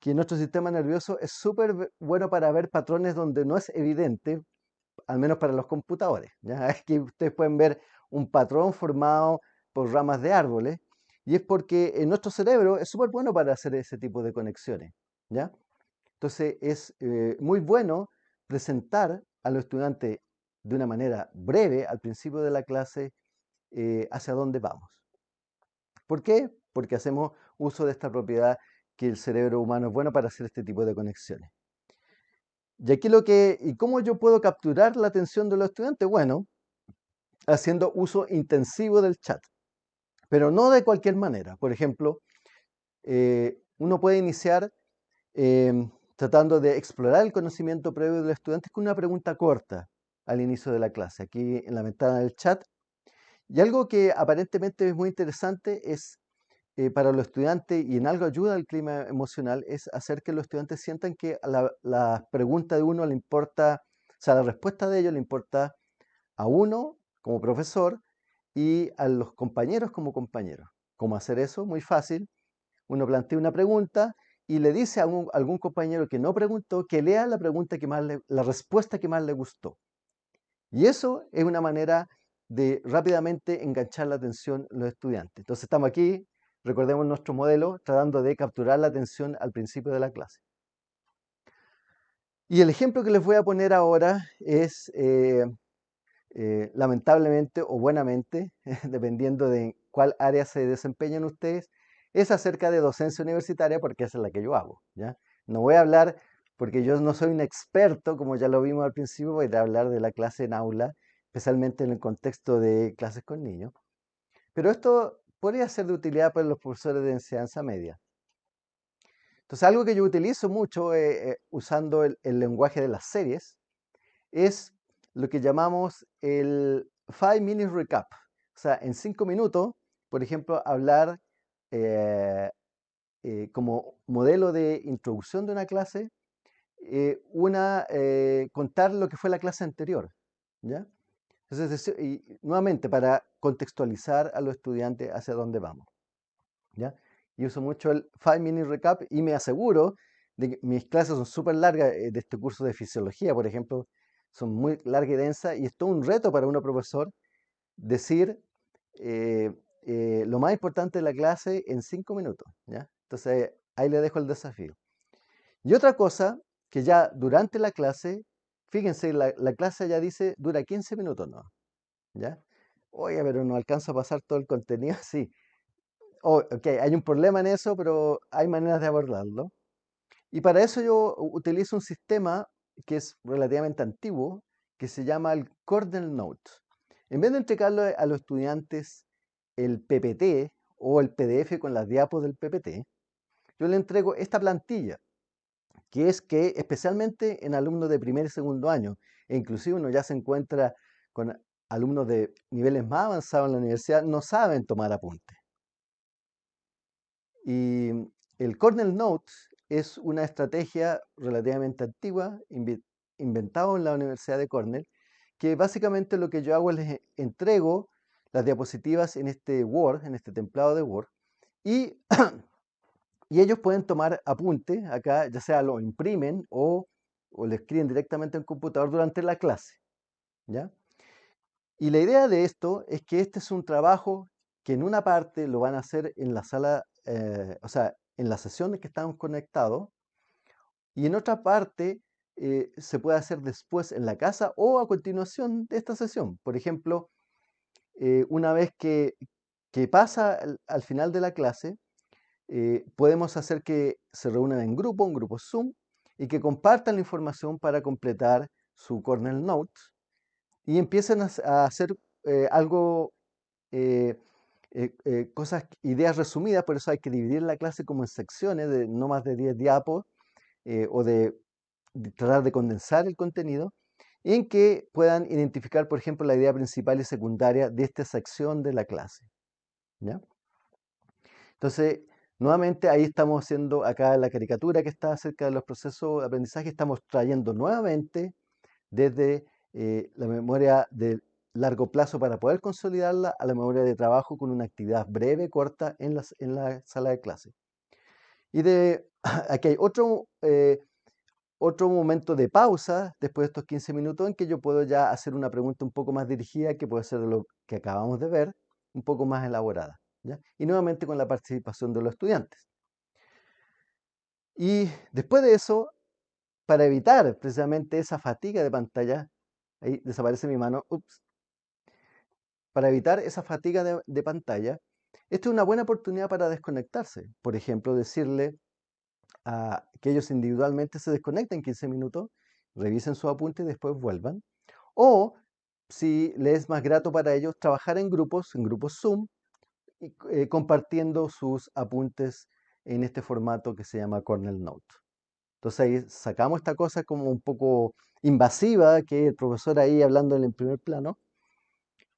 que nuestro sistema nervioso es súper bueno para ver patrones donde no es evidente, al menos para los computadores. ¿ya? <laughs> Aquí ustedes pueden ver un patrón formado por ramas de árboles, y es porque en nuestro cerebro es súper bueno para hacer ese tipo de conexiones. ¿ya? Entonces es eh, muy bueno presentar a los estudiantes de una manera breve al principio de la clase eh, hacia dónde vamos. ¿Por qué? Porque hacemos uso de esta propiedad que el cerebro humano es bueno para hacer este tipo de conexiones. Y aquí lo que, ¿y cómo yo puedo capturar la atención de los estudiantes? Bueno, haciendo uso intensivo del chat, pero no de cualquier manera. Por ejemplo, eh, uno puede iniciar em, tratando de explorar el conocimiento previo del estudiante con una pregunta corta al inicio de la clase. Aquí en la ventana del chat y algo que aparentemente es muy interesante es eh, para los estudiantes y en algo ayuda al clima emocional es hacer que los estudiantes sientan que la, la pregunta de uno le importa, o sea, la respuesta de ellos le importa a uno como profesor y a los compañeros como compañeros. ¿Cómo hacer eso? Muy fácil. Uno plantea una pregunta y le dice a algún compañero que no preguntó que lea la pregunta que más la respuesta que más le gustó. Y eso es una manera de rápidamente enganchar la atención de los estudiantes. Entonces estamos aquí, recordemos nuestro modelo, tratando de capturar la atención al principio de la clase. Y el ejemplo que les voy a poner ahora es, eh, eh, lamentablemente o buenamente, <laughs> dependiendo de cuál área se desempeñan ustedes, es acerca de docencia universitaria porque esa es la que yo hago. ¿ya? No voy a hablar, porque yo no soy un experto, como ya lo vimos al principio, voy a hablar de la clase en aula especialmente en el contexto de clases con niños. Pero esto podría ser de utilidad para los profesores de enseñanza media. Entonces, algo que yo utilizo mucho eh, eh, usando el, lenguaje de las series es lo que llamamos el Five Minute Recap. O sea, en cinco minutos, por ejemplo, hablar eh, como modelo de introducción de una clase, una, contar lo que fue la clase anterior. ¿ya? Entonces, y nuevamente, para contextualizar a los estudiantes hacia dónde vamos. ¿ya? Y uso mucho el 5 Minute Recap y me aseguro de que mis clases son súper largas eh, de este curso de fisiología, por ejemplo, son muy largas y densas y es todo un reto para uno profesor decir eh, eh, lo más importante de la clase en cinco minutos. ¿ya? Entonces, ahí le dejo el desafío. Y otra cosa, que ya durante la clase Fíjense, la, clase ya dice, dura 15 minutos, ¿no? ¿Ya? Oye, pero no alcanza a pasar todo el contenido, <laughs> sí. Oh, ok, hay un problema en eso, pero hay maneras de abordarlo. Y para eso yo utilizo un sistema que es relativamente antiguo, que se llama el Cornell Note. En vez de entregarle a los estudiantes el PPT o el PDF con las diapos del PPT, yo le entrego esta plantilla que es que especialmente en alumnos de primer y segundo año, e inclusive uno ya se encuentra con alumnos de niveles más avanzados en la universidad, no saben tomar apuntes. Y el Cornell Notes es una estrategia relativamente antigua, inventada en la Universidad de Cornell, que básicamente lo que yo hago es les entrego las diapositivas en este Word, en este templado de Word, y, <clears throat> y ellos pueden tomar apunte acá, ya sea lo imprimen o, o lo escriben directamente en computador durante la clase. ¿ya? Y la idea de esto es que este es un trabajo que en una parte lo van a hacer en la sala, eh, o sea, en las sesiones que estamos conectados, y en otra parte eh, se puede hacer después en la casa o a continuación de esta sesión. Por ejemplo, eh, una vez que, pasa al, final de la clase, podemos hacer que se reúnan en grupo, un grupo Zoom, y que compartan la información para completar su Cornell Notes y empiezan a, hacer eh, algo, eh, eh, cosas, ideas resumidas, por eso hay que dividir la clase como en secciones de no más de 10 diapos o de, tratar de condensar el contenido en que puedan identificar, por ejemplo, la idea principal y secundaria de esta sección de la clase. ¿ya? Entonces, nuevamente ahí estamos haciendo acá la caricatura que está acerca de los procesos de aprendizaje, estamos trayendo nuevamente desde eh, la memoria de largo plazo para poder consolidarla a la memoria de trabajo con una actividad breve, corta en la, en la sala de clase. Y de, <clears throat> aquí hay otro, eh, otro momento de pausa después de estos 15 minutos en que yo puedo ya hacer una pregunta un poco más dirigida que puede ser lo que acabamos de ver, un poco más elaborada. Y nuevamente con la participación de los estudiantes. Y después de eso, para evitar precisamente esa fatiga de pantalla, Ahí desaparece mi mano. Ups. Para evitar esa fatiga de, pantalla, esta es una buena oportunidad para desconectarse. Por ejemplo, decirle a que ellos individualmente se desconecten 15 minutos, revisen su apunte y después vuelvan. O, si les es más grato para ellos, trabajar en grupos, en grupos Zoom, eh, compartiendo sus apuntes en este formato que se llama Cornell Note. Entonces ahí sacamos esta cosa como un poco invasiva, que el profesor ahí hablando en el primer plano,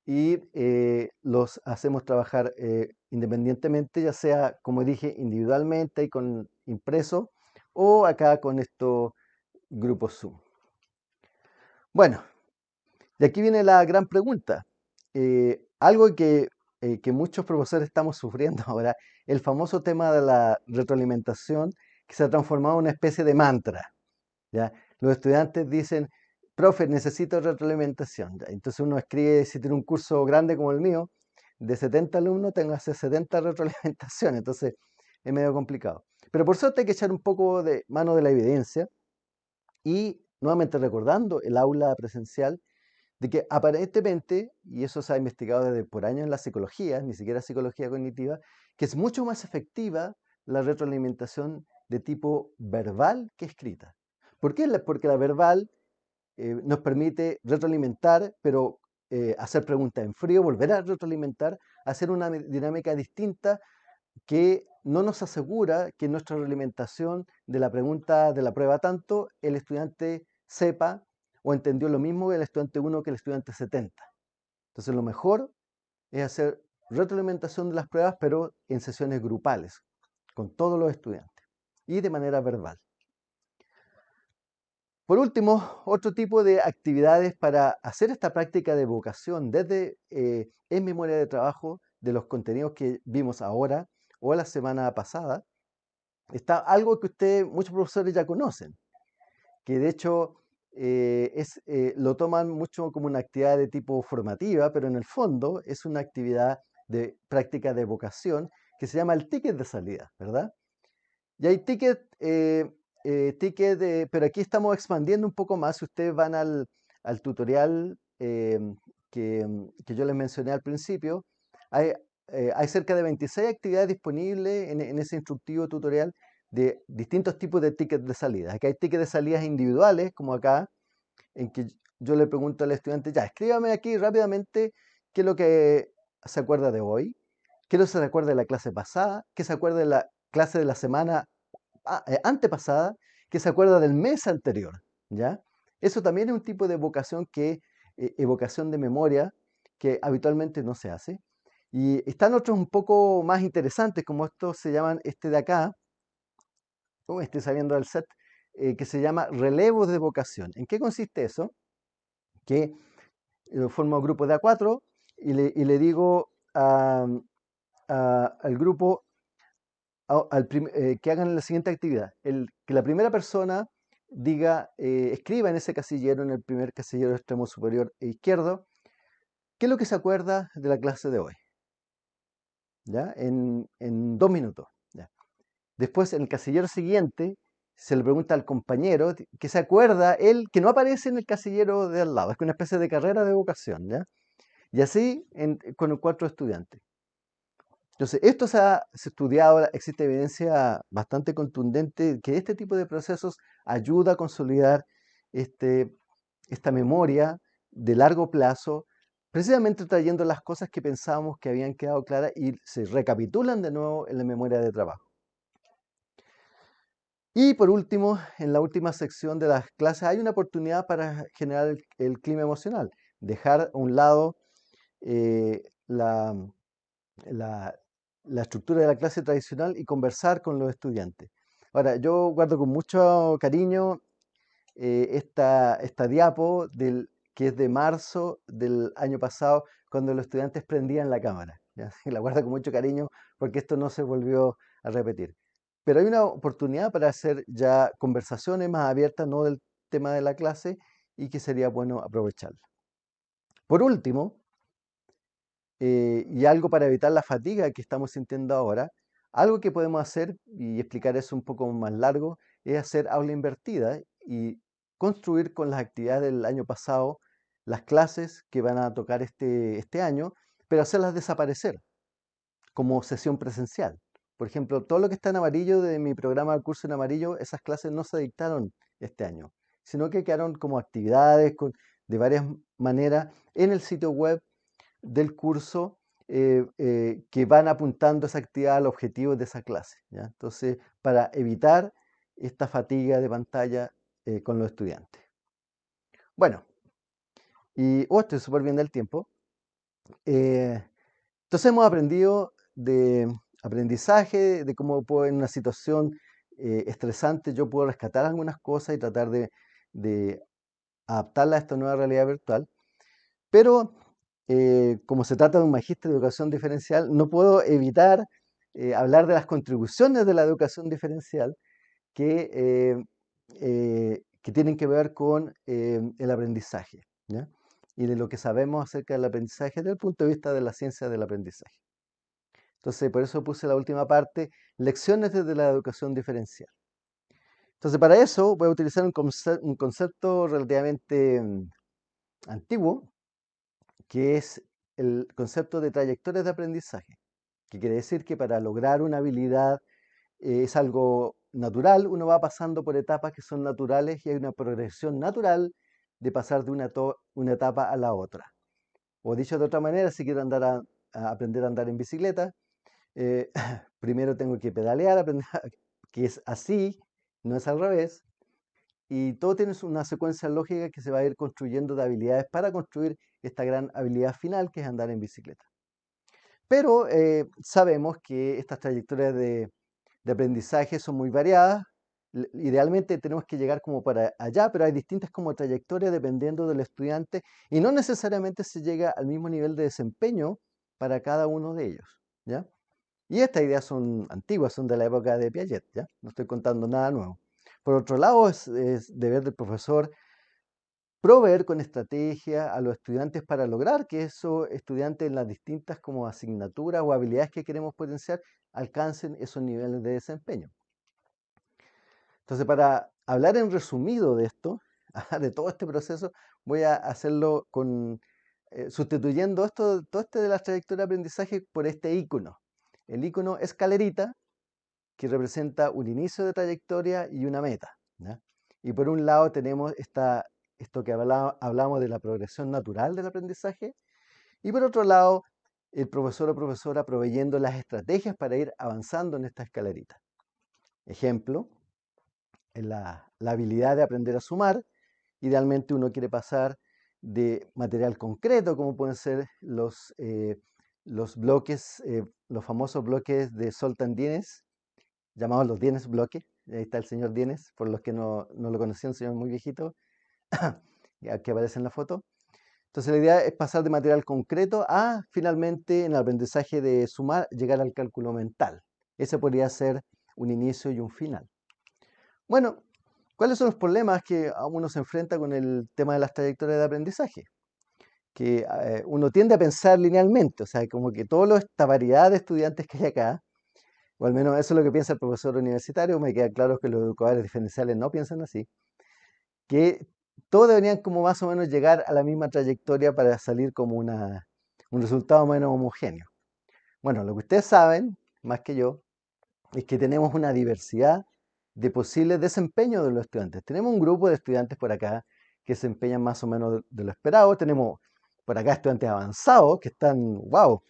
y eh, los hacemos trabajar eh, independientemente, ya sea, como dije, individualmente y con impreso, o acá con estos grupos Zoom. Bueno, de aquí viene la gran pregunta. Eh, algo que, que muchos profesores estamos sufriendo <laughs> ahora, el famoso tema de la retroalimentación que se ha transformado en una especie de mantra. ¿ya? Los estudiantes dicen, profe, necesito retroalimentación. Entonces uno escribe, si tiene un curso grande como el mío, de 70 alumnos, tengo que hacer 70 retroalimentaciones. Entonces es medio complicado. Pero por suerte hay que echar un poco de mano de la evidencia y nuevamente recordando el aula presencial, de que aparentemente, y eso se ha investigado desde por años en la psicología, ni siquiera psicología cognitiva, que es mucho más efectiva la retroalimentación de tipo verbal que escrita. ¿Por qué? Porque la verbal eh, nos permite retroalimentar, pero eh, hacer preguntas en frío, volver a retroalimentar, hacer una dinámica distinta que no nos asegura que nuestra realimentación de la pregunta de la prueba tanto el estudiante sepa o entendió lo mismo el estudiante 1 que el estudiante 70. Entonces lo mejor es hacer retroalimentación de las pruebas, pero en sesiones grupales, con todos los estudiantes y de manera verbal. Por último, otro tipo de actividades para hacer esta práctica de vocación desde eh, en memoria de trabajo de los contenidos que vimos ahora o la semana pasada, está algo que ustedes, muchos profesores ya conocen, que de hecho eh, es, eh, lo toman mucho como una actividad de tipo formativa, pero en el fondo es una actividad de práctica de vocación que se llama el ticket de salida, ¿verdad? Y hay tickets, eh, eh, pero aquí estamos expandiendo un poco más. Si ustedes van al, tutorial em, que, yo les mencioné al principio, hay, eh, cerca de 26 actividades disponibles en, ese instructivo tutorial de distintos tipos de tickets de salida. Aquí hay tickets de salidas individuales, como acá, en que yo le pregunto al estudiante, ya, escríbame aquí rápidamente qué es lo que se acuerda de hoy, qué es lo que se acuerda de la clase pasada, qué se acuerda de la clase de la semana eh, antepasada que se acuerda del mes anterior, ¿ya? Eso también es un tipo de evocación que, eh, evocación de memoria que habitualmente no se hace. Y están otros un poco más interesantes, como estos se llaman este de acá, estoy saliendo del set, eh, que se llama relevos de vocación. ¿En qué consiste eso? Que eh, formo un grupo de A4 y le, digo al grupo eh, que hagan la siguiente actividad. El, que la primera persona diga, escriba en ese casillero, en el primer casillero extremo superior e izquierdo, qué es lo que se acuerda de la clase de hoy. ¿Ya? En, en dos minutos. Después, en el casillero siguiente, se le pregunta al compañero que se acuerda él que no aparece en el casillero de al lado, es una especie de carrera de vocación, ¿ya? Y así con los cuatro estudiantes. Entonces, esto se ha, estudiado, existe evidencia bastante contundente que este tipo de procesos ayuda a consolidar este, esta memoria de largo plazo, precisamente trayendo las cosas que pensábamos que habían quedado claras y se recapitulan de nuevo en la memoria de trabajo. Y por último, en la última sección de las clases hay una oportunidad para generar el, clima emocional, dejar a un lado eh, la, estructura de la clase tradicional y conversar con los estudiantes. Ahora, yo guardo con mucho cariño eh, esta, esta diapo del, que es de marzo del año pasado, cuando los estudiantes prendían la cámara. <laughs> La guardo con mucho cariño porque esto no se volvió a repetir. Pero hay una oportunidad para hacer ya conversaciones más abiertas, no del tema de la clase, y que sería bueno aprovecharla. Por último, eh, y algo para evitar la fatiga que estamos sintiendo ahora, algo que podemos hacer, y explicar eso un poco más largo, es hacer aula invertida y construir con las actividades del año pasado las clases que van a tocar este, este año, pero hacerlas desaparecer como sesión presencial. Por ejemplo, todo lo que está en amarillo de mi programa de curso en amarillo, esas clases no se dictaron este año, sino que quedaron como actividades de varias maneras en el sitio web del curso eh, eh, que van apuntando esa actividad al objetivo de esa clase. Entonces, para evitar esta fatiga de pantalla eh, con los estudiantes. Bueno, y oh, estoy súper bien del tiempo. entonces hemos aprendido de aprendizaje, de cómo puedo en una situación estresante yo puedo rescatar algunas cosas y tratar de, de, adaptarla a esta nueva realidad virtual. Pero eh, como se trata de un magíster de educación diferencial, no puedo evitar eh, hablar de las contribuciones de la educación diferencial que, que tienen que ver con el aprendizaje y de lo que sabemos acerca del aprendizaje desde el punto de vista de la ciencia del aprendizaje. Entonces, por eso puse la última parte, lecciones desde la educación diferencial. Entonces, para eso voy a utilizar un, concepto, relativamente mm, antiguo, que es el concepto de trayectorias de aprendizaje, que quiere decir que para lograr una habilidad eh, es algo natural, uno va pasando por etapas que son naturales y hay una progresión natural de pasar de una, etapa a la otra. O dicho de otra manera, si quiero andar a aprender a andar en bicicleta, eh, <clears throat> primero tengo que pedalear, que es así, no es al revés. Y todo tiene una secuencia lógica que se va a ir construyendo de habilidades para construir esta gran habilidad final que es andar en bicicleta. Pero eh, sabemos que estas trayectorias de, aprendizaje son muy variadas. Idealmente tenemos que llegar como para allá, pero hay distintas como trayectorias dependiendo del estudiante y no necesariamente se llega al mismo nivel de desempeño para cada uno de ellos. ¿ya? Y estas ideas son antiguas, son de la época de Piaget, ¿ya? No estoy contando nada nuevo. Por otro lado, es, deber del profesor proveer con estrategia a los estudiantes para lograr que esos estudiantes en las distintas como asignaturas o habilidades que queremos potenciar alcancen esos niveles de desempeño. Entonces, para hablar en resumido de esto, <laughs> de todo este proceso, voy a hacerlo con, eh, sustituyendo esto, todo este de la trayectoria de aprendizaje por este icono el icono escalerita, que representa un inicio de trayectoria y una meta. Y por un lado tenemos esta, esto que hablamos de la progresión natural del aprendizaje, y por otro lado, el profesor o profesora proveyendo las estrategias para ir avanzando en esta escalerita. Ejemplo, la, la habilidad de aprender a sumar. Idealmente uno quiere pasar de material concreto, como pueden ser los eh, los bloques, eh, los famosos bloques de Soltan Dienes, llamados los Dienes bloques, ahí está el señor Dienes, por los que no, no lo conocían, señor muy viejito, que aparece en la foto. Entonces la idea es pasar de material concreto a finalmente en el aprendizaje de sumar, llegar al cálculo mental. Ese podría ser un inicio y un final. Bueno, ¿cuáles son los problemas que uno se enfrenta con el tema de las trayectorias de aprendizaje? Que eh, uno tiende a pensar linealmente, o sea, como que toda esta variedad de estudiantes que hay acá, o al menos eso es lo que piensa el profesor universitario, me queda claro que los educadores diferenciales no piensan así, que todos deberían como más o menos llegar a la misma trayectoria para salir como una, un resultado menos homogéneo. Bueno, lo que ustedes saben, más que yo, es que tenemos una diversidad de posibles desempeños de los estudiantes. Tenemos un grupo de estudiantes por acá que se empeñan más o menos de lo esperado. Tenemos por acá estudiantes avanzados que están, wow,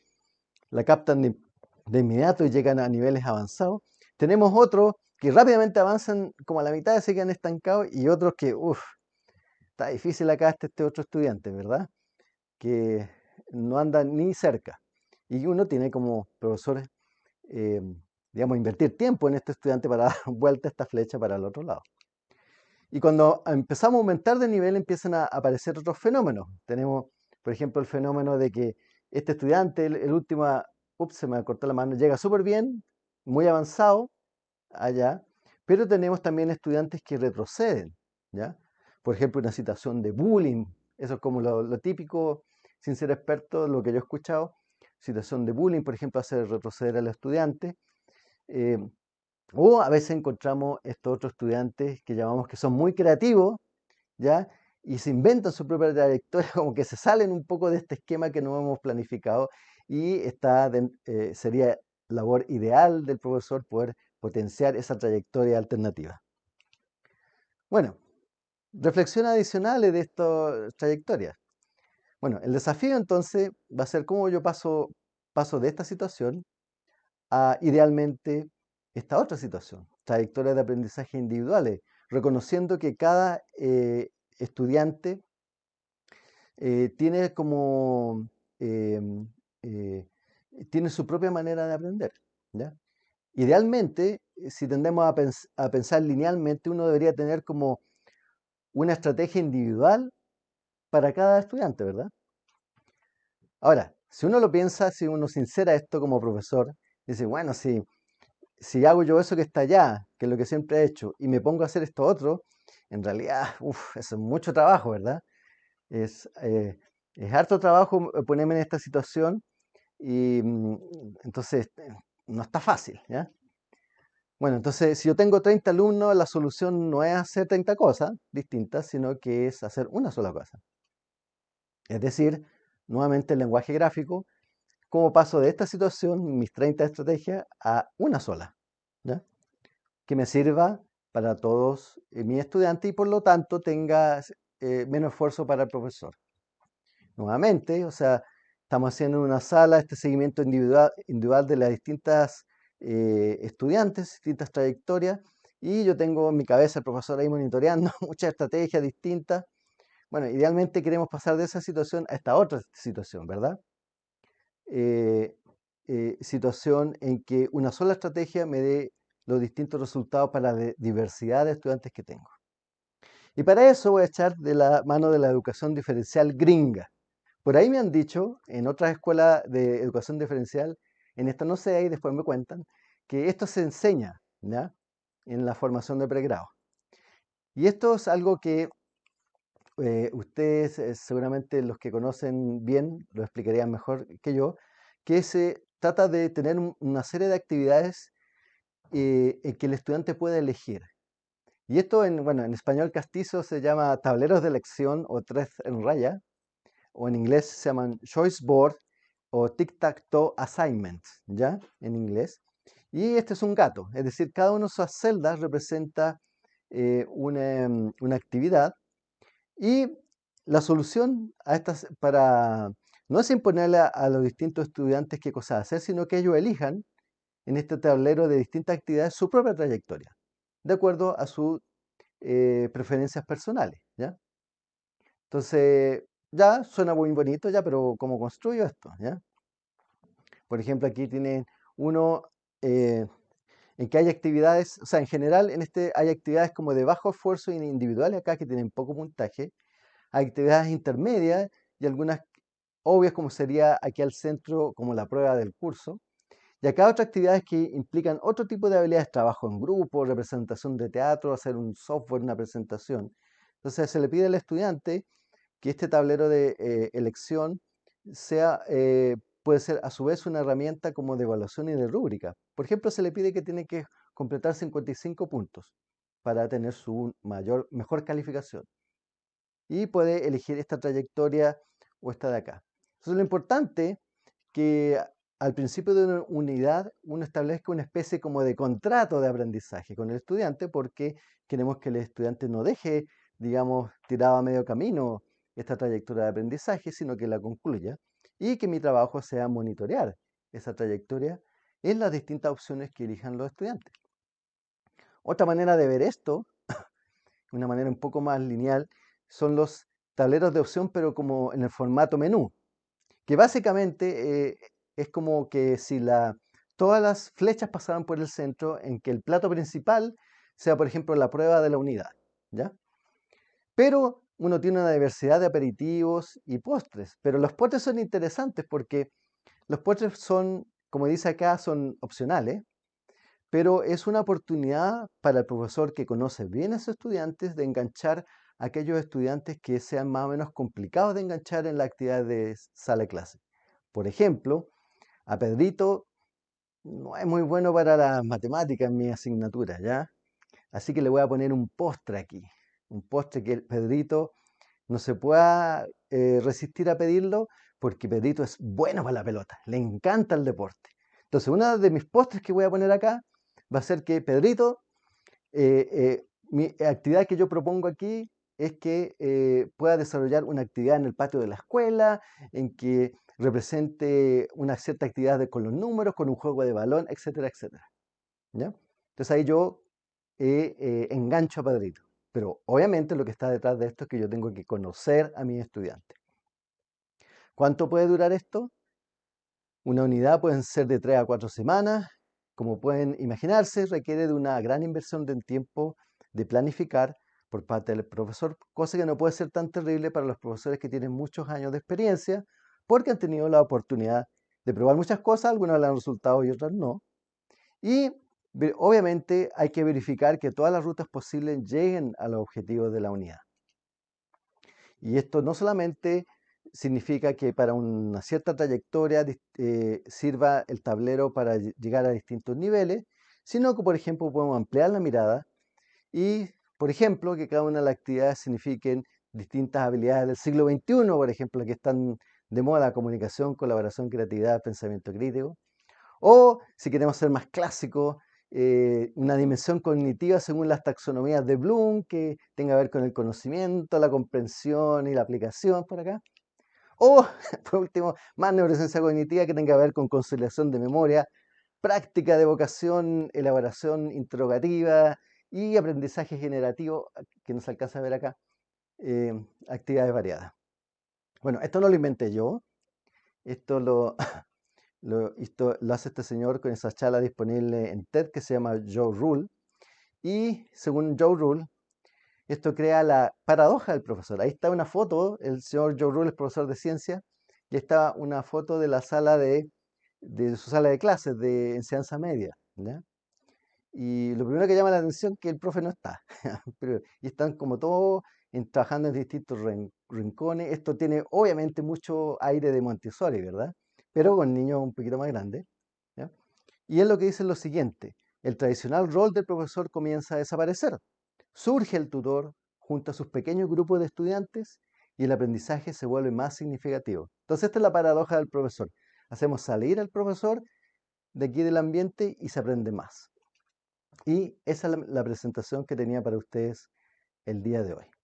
la captan de, de inmediato y llegan a niveles avanzados. Tenemos otros que rápidamente avanzan como a la mitad y se quedan estancados y otros que, uff, está difícil acá este, este otro estudiante, ¿verdad? Que no anda ni cerca. Y uno tiene como profesores, eh, digamos, invertir tiempo en este estudiante para <laughs> dar vuelta esta flecha para el otro lado. Y cuando empezamos a aumentar de nivel empiezan a aparecer otros fenómenos. Tenemos, por ejemplo, el fenómeno de que este estudiante, el, último, ups, se me cortó la mano, llega súper bien, muy avanzado allá, pero tenemos también estudiantes que retroceden, ¿ya? Por ejemplo, una situación de bullying, eso es como lo, típico, sin ser experto, lo que yo he escuchado, situación de bullying, por ejemplo, hace retroceder al estudiante, eh, o a veces encontramos estos otros estudiantes que llamamos que son muy creativos, ¿ya? Y se inventan su propia trayectoria, <laughs> como que se salen un poco de este esquema que no hemos planificado y está eh, sería labor ideal del profesor poder potenciar esa trayectoria alternativa. Bueno, reflexiones adicionales de estas trayectorias. Bueno, el desafío entonces va a ser cómo yo paso, paso de esta situación a idealmente esta otra situación, trayectorias de aprendizaje individuales, reconociendo que cada eh, estudiante eh, tiene como em, eh, tiene su propia manera de aprender. Idealmente, si tendemos a pensar linealmente, uno debería tener como una estrategia individual para cada estudiante, ¿verdad? Ahora, si uno lo piensa, si uno sincera esto como profesor, dice, bueno, si, si hago yo eso que está allá, que es lo que siempre he hecho, y me pongo a hacer esto otro, en realidad, uff, es mucho trabajo, ¿verdad? Es, eh, es harto trabajo ponerme en esta situación y mm, entonces eh, no está fácil, ¿ya? Bueno, entonces, si yo tengo 30 alumnos, la solución no es hacer 30 cosas distintas, sino que es hacer una sola cosa. Es decir, nuevamente el lenguaje gráfico, cómo paso de esta situación, mis 30 estrategias, a una sola, que me sirva para todos eh, mis estudiantes y por lo tanto tenga eh, menos esfuerzo para el profesor. Nuevamente, o sea, estamos haciendo en una sala este seguimiento individual, individual de las distintas eh, estudiantes, distintas trayectorias, y yo tengo en mi cabeza el profesor ahí monitoreando <laughs> muchas estrategias distintas. Bueno, idealmente queremos pasar de esa situación a esta otra situación, ¿verdad? Eh, eh, situación en que una sola estrategia me dé los distintos resultados para la diversidad de estudiantes que tengo. Y para eso voy a echar de la mano de la educación diferencial gringa. Por ahí me han dicho, en otras escuelas de educación diferencial, en esta no sé, y después me cuentan, que esto se enseña en la formación de pregrado. Y esto es algo que eh, ustedes, eh, seguramente los que conocen bien, lo explicarían mejor que yo, que se trata de tener una serie de actividades eh, en que el estudiante puede elegir. Y esto en, bueno, en español castizo se llama tableros de elección o tres en raya, o en inglés se llaman choice board o tic-tac-toe assignment, ¿ya? En inglés. Y este es un gato, es decir, cada una de esas celdas representa eh, mm, una, actividad y la solución a estas para no es imponerle a, los distintos estudiantes qué cosas hacer, sino que ellos elijan en este tablero de distintas actividades su propia trayectoria, de acuerdo a sus eh, preferencias personales, ¿ya? Entonces, ya suena muy bonito, ya, pero ¿cómo construyo esto? ¿ya? Por ejemplo, aquí tienen uno, eh, en que hay actividades, o sea, en general en este hay actividades como de bajo esfuerzo individuales acá que tienen poco puntaje, hay actividades intermedias y algunas obvias como sería aquí al centro como la prueba del curso, y acá otras actividades que implican otro tipo de habilidades, trabajo en grupo, representación de teatro, hacer un software, una presentación. Entonces se le pide al estudiante que este tablero de eh, elección sea, eh, puede ser a su vez una herramienta como de evaluación y de rúbrica. Por ejemplo, se le pide que tiene que completar 55 puntos para tener su mayor, mejor calificación. Y puede elegir esta trayectoria o esta de acá. Entonces lo importante que al principio de una unidad uno establezca una especie como de contrato de aprendizaje con el estudiante porque queremos que el estudiante no deje, digamos, tirado a medio camino esta trayectoria de aprendizaje, sino que la concluya y que mi trabajo sea monitorear esa trayectoria en las distintas opciones que elijan los estudiantes. Otra manera de ver esto, una manera un poco más lineal, son los tableros de opción, pero como en el formato menú, que básicamente eh, es como que si la, todas las flechas pasaran por el centro, en que el plato principal sea, por ejemplo, la prueba de la unidad, ¿ya? Pero uno tiene una diversidad de aperitivos y postres, pero los postres son interesantes porque los postres son, como dice acá, son opcionales, pero es una oportunidad para el profesor que conoce bien a sus estudiantes de enganchar a aquellos estudiantes que sean más o menos complicados de enganchar en la actividad de sala de clase. Por ejemplo, a Pedrito no es muy bueno para las matemáticas en mi asignatura, ¿ya? Así que le voy a poner un postre aquí. Un postre que el Pedrito no se pueda eh, resistir a pedirlo porque Pedrito es bueno para la pelota, le encanta el deporte. Entonces, una de mis postres que voy a poner acá va a ser que Pedrito, eh, eh, mi actividad que yo propongo aquí es que pueda desarrollar una actividad en el patio de la escuela, en que represente una cierta actividad con los números, con un juego de balón, etcétera, etcétera. Entonces ahí yo engancho a Padrito. Pero obviamente lo que está detrás de esto es que yo tengo que conocer a mi estudiante. ¿Cuánto puede durar esto? Una unidad pueden ser de 3 a 4 semanas. Como pueden imaginarse, requiere de una gran inversión de tiempo de planificar por parte del profesor, cosa que no puede ser tan terrible para los profesores que tienen muchos años de experiencia porque han tenido la oportunidad de probar muchas cosas, algunas le han resultado y otras no. Y obviamente hay que verificar que todas las rutas posibles lleguen a los objetivos de la unidad. Y esto no solamente significa que para una cierta trayectoria eh, sirva el tablero para llegar a distintos niveles, sino que, por ejemplo, podemos ampliar la mirada y, por ejemplo, que cada una de las actividades signifiquen distintas habilidades del siglo XXI, por ejemplo, que están de moda la comunicación, colaboración, creatividad, pensamiento crítico. O, si queremos ser más clásicos, eh, una dimensión cognitiva según las taxonomías de Bloom, que tenga que ver con el conocimiento, la comprensión y la aplicación por acá. O, <laughs> por último, más neurociencia cognitiva que tenga que ver con conciliación de memoria, práctica de vocación, elaboración interrogativa y aprendizaje generativo, que nos alcanza a ver acá, eh, actividades variadas. Bueno, esto no lo inventé yo. Esto lo, <laughs> lo, lo hace este señor con esa charla disponible en TED que se llama Joe Rule. Y según Joe Rule, esto crea la paradoja del profesor. Ahí está una foto, el señor Joe Rule es profesor de ciencia, y está una foto de la sala de, de su sala de clases de enseñanza media. Y lo primero que llama la atención es que el profe no está. <laughs> y están como todos trabajando en distintos rincones. Esto tiene obviamente mucho aire de Montessori, ¿verdad? Pero con niños un poquito más grandes. Y es lo que dice lo siguiente, el tradicional rol del profesor comienza a desaparecer. Surge el tutor junto a sus pequeños grupos de estudiantes y el aprendizaje se vuelve más significativo. Entonces esta es la paradoja del profesor. Hacemos salir al profesor de aquí del ambiente y se aprende más. Y esa es la presentación que tenía para ustedes el día de hoy.